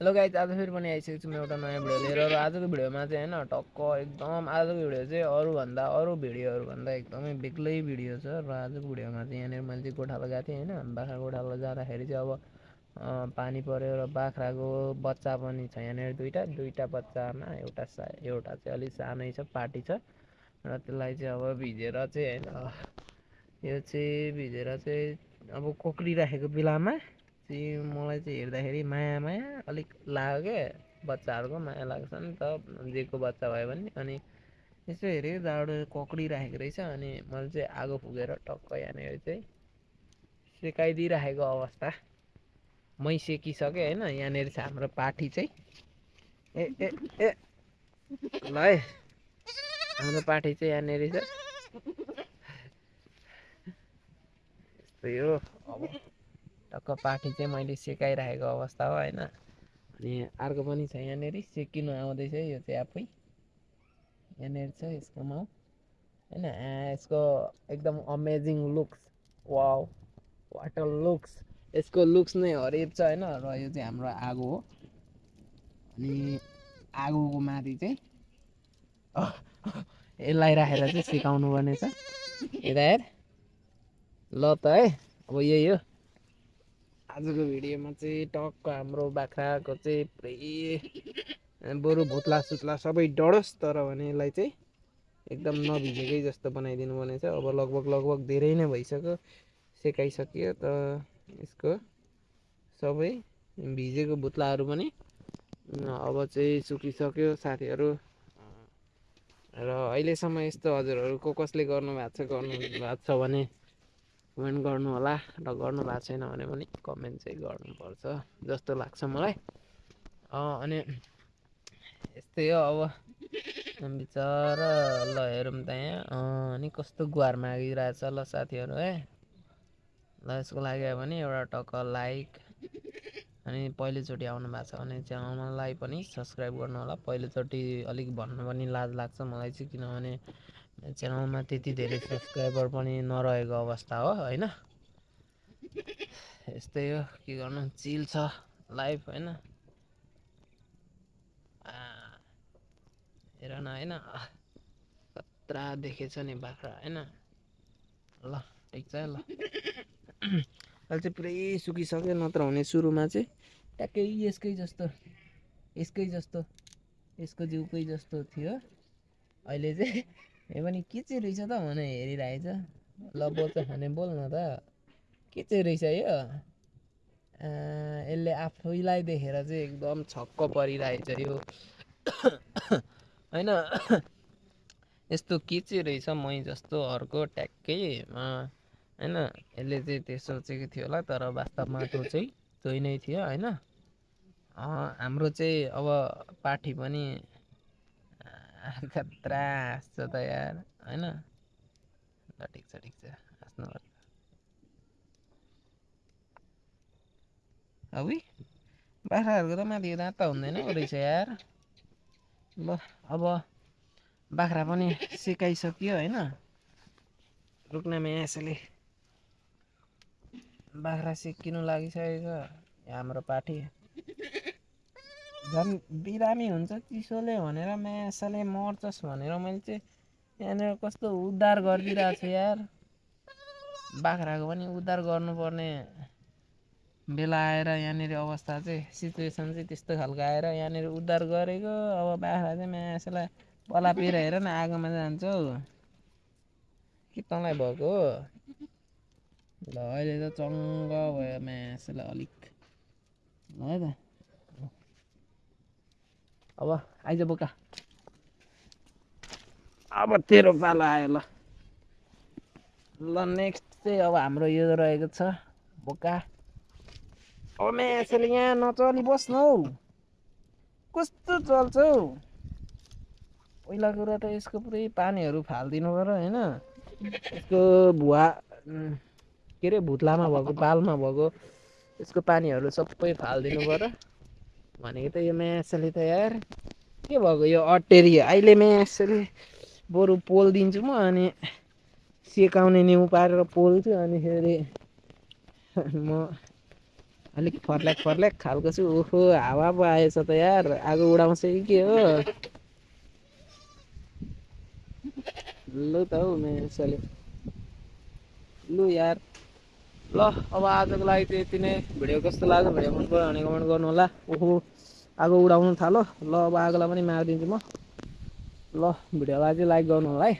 Hello guys आज फेरि पनि आइसकेको छु म एउटा नयाँ भिडियो लिएर र आजको भिडियोमा चाहिँ होइन टक्क एकदम आजको भिडियो चाहिँ अरूभन्दा अरू भिडियोहरूभन्दा एकदमै बेग्लै भिडियो छ। र आजको भिडियोमा चाहिँ यहाँनिर मैले चाहिँ गोठालो गएको थिएँ होइन। बाख्रा गोठालो जाँदाखेरि चाहिँ अब पानी पऱ्यो र बाख्राको बच्चा पनि छ यहाँनिर दुइटा दुइटा बच्चामा एउटा सा एउटा चाहिँ अलिक सानै छ पार्टी छ। र त्यसलाई चाहिँ अब भिजेर चाहिँ होइन यो चाहिँ भिजेर चाहिँ अब कोक्रिराखेको बेलामा चाहिँ मलाई चाहिँ हेर्दाखेरि माया माया अलिक लाग्यो क्या। बच्चाहरूको माया लाग्छ नि त जेको बच्चा भयो भने। अनि यसो हेरेँ जहाँबाट कक्रिराखेको रहेछ अनि मैले चाहिँ आगो फुकेर टक्क यहाँनिर चाहिँ सेकाइदिइराखेको अवस्था। मै सेकिसकेँ होइन यहाँनिर चाहिँ हाम्रो पाठी चाहिँ। ए ए ए ल है हाम्रो पाठी चाहिँ यहाँनिर छ। यस्तै हो अब। टक्क पाठी चाहिँ मैले सेकाइराखेको अवस्था हो होइन? अनि अर्को पनि छ यहाँनिर सेकिनु आउँदैछ यो चाहिँ आफै। यहाँनिर छ यसको माउ होइन? यसको एकदम amazing looks wow water looks यसको लुक्स नै हरेक छ होइन? र यो चाहिँ हाम्रो आगो हो। अनि आगोको माथि चाहिँ यसलाई राखेर चाहिँ सिकाउनु पर्ने छ यता हेर। ल त है अब यही हो। आजको भिडियोमा चाहिँ टक्क हाम्रो बाख्राको चाहिँ पुरै बरु भुत्ला सुत्ला सबै डढोस् तर भने यसलाई चाहिँ एकदम नभिजेकै जस्तो बनाइदिनु पर्ने छ अब लगभग लगभग धेरै नै भइसक्यो सेकाइसक्यो त यसको सबै भिजेको भुत्लाहरू पनि अब चाहिँ सुकिसक्यो साथीहरू। र अहिलेसम्म यस्तो हजुरहरू को कसले गर्नुभएको छ गर्नु भएको छ भने कमेन्ट गर्नु होला र गर्नु भएको छैन भने पनि कमेन्ट चाहिँ गर्नुपर्छ जस्तो लाग्छ मलाई। अनि यस्तै हो अब। बिचरा ल हेरौँ त यहाँ अनि कस्तो गुहार मागिरहेछ ल साथीहरू है ल यसको लागि भने एउटा टक्क लाइक अनि पहिलोचोटि आउनु भएको छ भने च्यानललाई पनि सब्सक्राइब गर्नु होला। पहिलोचोटि अलिक भन्नु पनि लाज लाग्छ मलाई चाहिँ किनभने च्यानलमा त्यति धेरै सब्सक्राइबर पनि नरहेको अवस्था हो होइन? यस्तै हो के गर्नु? चिल छ लाइफ होइन? हेर न होइन? कत्रा देखेछ नि बाख्रा होइन? ल ठिक छ ल। अहिले चाहिँ पुरै सुकिसक्यो नत्र हुने सुरुमा चाहिँ ट्याक्कै यसकै जस्तो यसकै जस्तो यसको जिउकै जस्तो थियो अहिले चाहिँ ए पनि के चाहिँ रहेछ त भनेर हेरिरहेछ ल बोल्छ भने बोल न त के चाहिँ रहेछ यो यसले आफैलाई देखेर चाहिँ एकदम छक्क परिरहेछ यो होइन यस्तो के चाहिँ रहेछ मै जस्तो अर्को ट्याक्कै होइन यसले चाहिँ त्यो सोचेको थियो होला तर वास्तवमा त्यो चाहिँ त्यही नै थियो होइन? हाम्रो चाहिँ अब पाठी पनि खतरा हाँस्छ त यार होइन? ल ठिक छ ठिक छ हाँस्नु अब बाख्राहरूको त माथि दाँत त हुँदैन रहेछ यार। ल अब बाख्रा पनि सिकाइसक्यो होइन? रुक्नेमा यसैले बाख्रा सिकिनु लागिसकेको छ हाम्रो पाठी झन् बिरामी हुन्छ चिसोले भनेर म्यासाले मर्छस् भनेर मैले चाहिँ यहाँनिर कस्तो उद्धार गरिदिइरहेको छु यार बाख्राको पनि उद्धार गर्नुपर्ने बेला आएर यहाँनिर अवस्था चाहिँ सिचुएसन चाहिँ त्यस्तो खालको आएर यहाँनिर उद्धार गरेको अब बाख्रा चाहिँ म्यासलाई पलापेर हेर न आगोमा जान्छ हौ के तँलाई भएको हो ल अहिले त चङ्ग भयो म्यासलाई अलिक ल है त। अब आइज बोका। अब तेरो पालो आयो ल। ल नेक्स्ट चाहिँ अब हाम्रो यो रहेको छ बोका। अब यसले यहाँ नचली बस्नु हौ। कस्तो चल्छ हौ। पहिला कुरा त यसको पुरै पानीहरू फालिदिनु पऱ्यो होइन। यसको भुवा के अरे भुत्लामा भएको पालमा भएको यसको पानीहरू सबै फालिदिनु पऱ्यो। भनेको त यो म्यासले त यार के भएको यो अटेरी अहिले म्यासले बरु पोल दिन्छु म अनि सेकाउने न्यु पारेर पोल्छु अनि फेरि म अलिक फर्ल्याक फर्ल्याक खालको छु। ओहो हावा पो आएछ त यार आगो उडाउँछ कि के हो? लु त हौ मेसोले लु यार। ल अब आजको लागि चाहिँ यति नै भिडियो कस्तो लाग्यो भिडियो मन पऱ्यो भने कमेन्ट गर्नु होला ओहो आगो उडाउनु थालो ल अब आगोलाई पनि मारिदिन्छु म ल भिडियोलाई चाहिँ लाइक गर्नु होला है